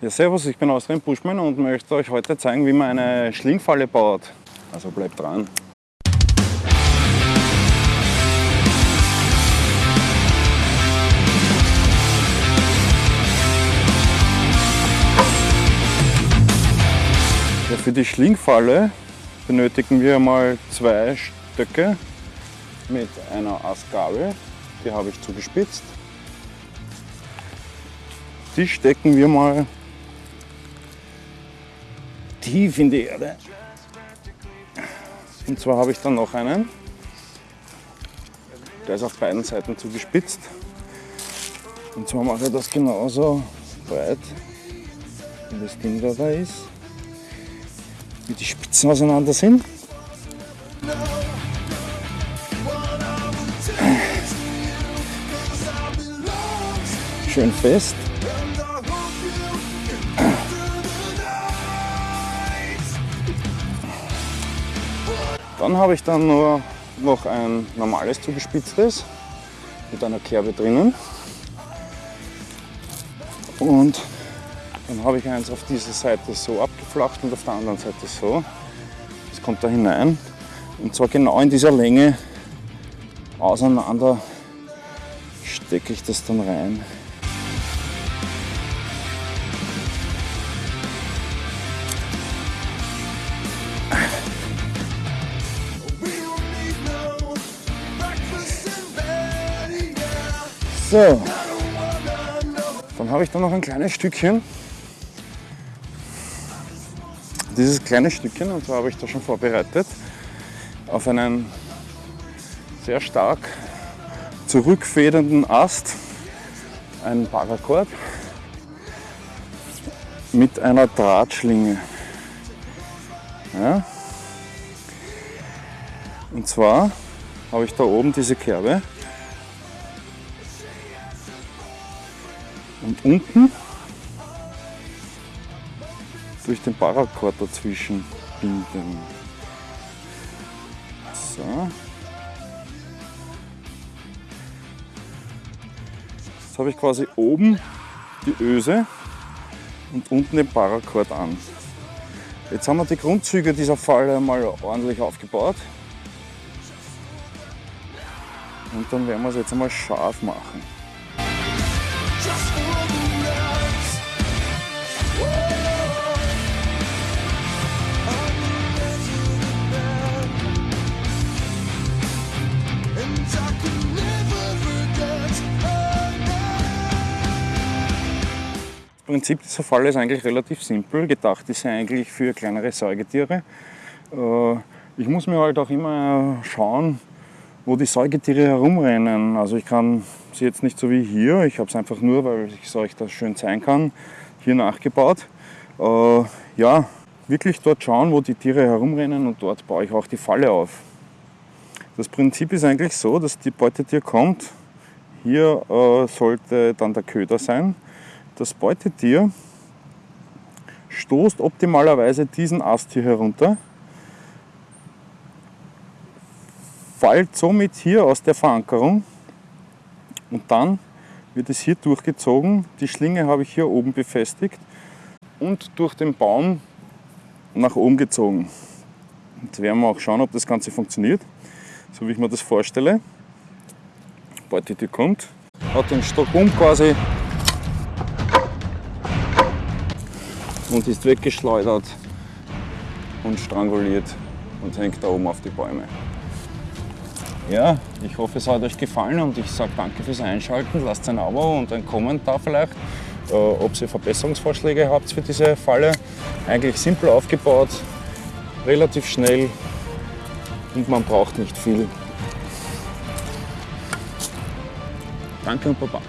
Ja, servus, ich bin Austrian Buschmann und möchte euch heute zeigen, wie man eine Schlingfalle baut. Also bleibt dran. Ja, für die Schlingfalle benötigen wir mal zwei Stöcke mit einer Astgabel. Die habe ich zugespitzt. Die stecken wir mal tief in die Erde. Und zwar habe ich dann noch einen. Der ist auf beiden Seiten zugespitzt. Und zwar mache ich das genauso breit, wie das Ding dabei ist. Wie die Spitzen auseinander sind. Schön fest. Dann habe ich dann nur noch ein normales zugespitztes mit einer Kerbe drinnen. Und dann habe ich eins auf dieser Seite so abgeflacht und auf der anderen Seite so. Das kommt da hinein. Und zwar genau in dieser Länge auseinander stecke ich das dann rein. So, dann habe ich da noch ein kleines Stückchen. Dieses kleine Stückchen, und zwar habe ich da schon vorbereitet, auf einen sehr stark zurückfedernden Ast, ein Paracord mit einer Drahtschlinge. Ja. Und zwar habe ich da oben diese Kerbe und unten durch den Paracord dazwischen binden. So. Jetzt habe ich quasi oben die Öse und unten den Paracord an. Jetzt haben wir die Grundzüge dieser Falle mal ordentlich aufgebaut. Und dann werden wir es jetzt einmal scharf machen. Prinzip dieser Falle ist eigentlich relativ simpel. Gedacht ist sie eigentlich für kleinere Säugetiere. Äh, ich muss mir halt auch immer schauen, wo die Säugetiere herumrennen. Also ich kann sie jetzt nicht so wie hier, ich habe es einfach nur, weil ich es euch das schön zeigen kann, hier nachgebaut. Äh, ja, wirklich dort schauen, wo die Tiere herumrennen und dort baue ich auch die Falle auf. Das Prinzip ist eigentlich so, dass die Beutetier kommt. Hier äh, sollte dann der Köder sein. Das Beutetier stoßt optimalerweise diesen Ast hier herunter, fällt somit hier aus der Verankerung und dann wird es hier durchgezogen. Die Schlinge habe ich hier oben befestigt und durch den Baum nach oben gezogen. Jetzt werden wir auch schauen, ob das Ganze funktioniert, so wie ich mir das vorstelle. Beutetier kommt, hat den Stock um quasi und ist weggeschleudert und stranguliert und hängt da oben auf die Bäume. Ja, ich hoffe es hat euch gefallen und ich sage danke fürs Einschalten. Lasst ein Abo und ein Kommentar vielleicht, äh, ob ihr Verbesserungsvorschläge habt für diese Falle. Eigentlich simpel aufgebaut, relativ schnell und man braucht nicht viel. Danke und Baba.